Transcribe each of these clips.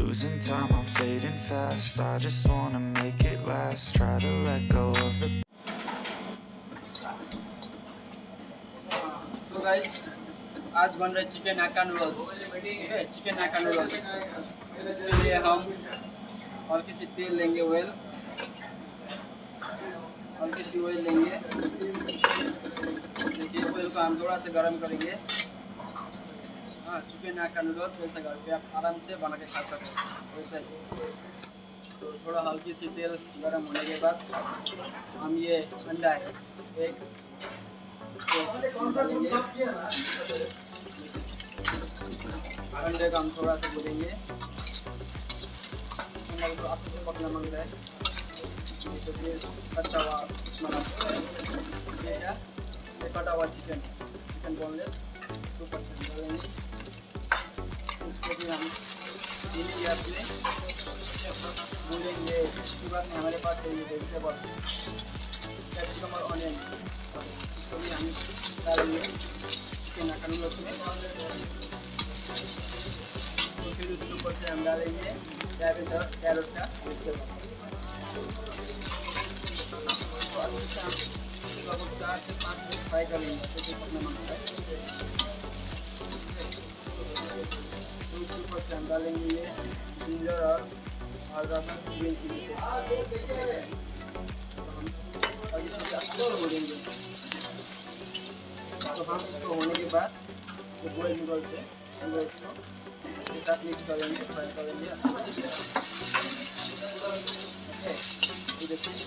Losing time, I'm fading fast. I just wanna make it last. Try to let go of the तो guys आज बन रहे chicken आका noodles ठीक है चिकन आका नूडल्स इसके लिए हम और किसी तेल लेंगे ऑयल और किसी ऑयल लेंगे. देखिए ऑयल को हम थोड़ा सा गर्म करेंगे. हाँ चिकन आका नूडल्स जैसा करके आप आराम से बना के खा सकते वैसे तो थोड़ा हल्की सी तेल गर्म होने के बाद हम ये अंडा है, एक अंडे का हम थोड़ा सा को से पकना रहा है। तो ये कच्चा हुआ, ये कटा हुआ चिकन चिकन बोनलेस हम धीमी गैस में भूलेंगे इसके बाद में हमारे पास है ये वेजिटेबल कैप्सिकम और ऑनियन इसको भी हम डालेंगे चिकन अकन उसमें तो फिर उसके ऊपर से हम डालेंगे कैबेज और कैरेट का वेजिटेबल तो अच्छे से हम चार से पाँच मिनट फ्राई कर लेंगे तो फिर तो हम इसको से तो होने के बाद जो बॉयल नूडल्स है नूडल्स को इसके साथ मिक्स करेंगे फ्राई करेंगे अच्छे से देखिए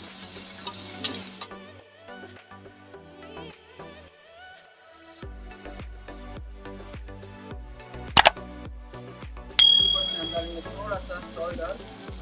से थोड़ा सा सॉल्ट और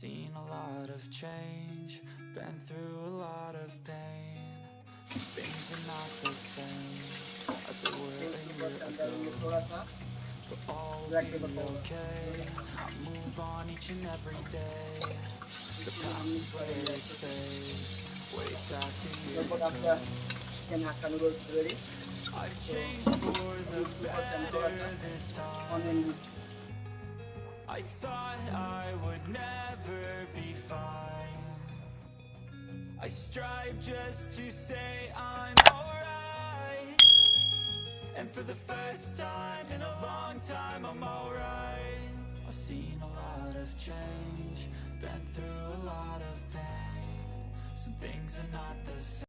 seen a lot of change, been through a lot of pain. Things are not the same as they were a year ago. But all will be okay. Move on each and every day. The past is where they say. Way back a year ago. I've changed for the better this time. I thought I would never be fine. I strive just to say I'm alright. And for the first time in a long time I'm alright. I've seen a lot of change Been through a lot of pain. Some things are not the same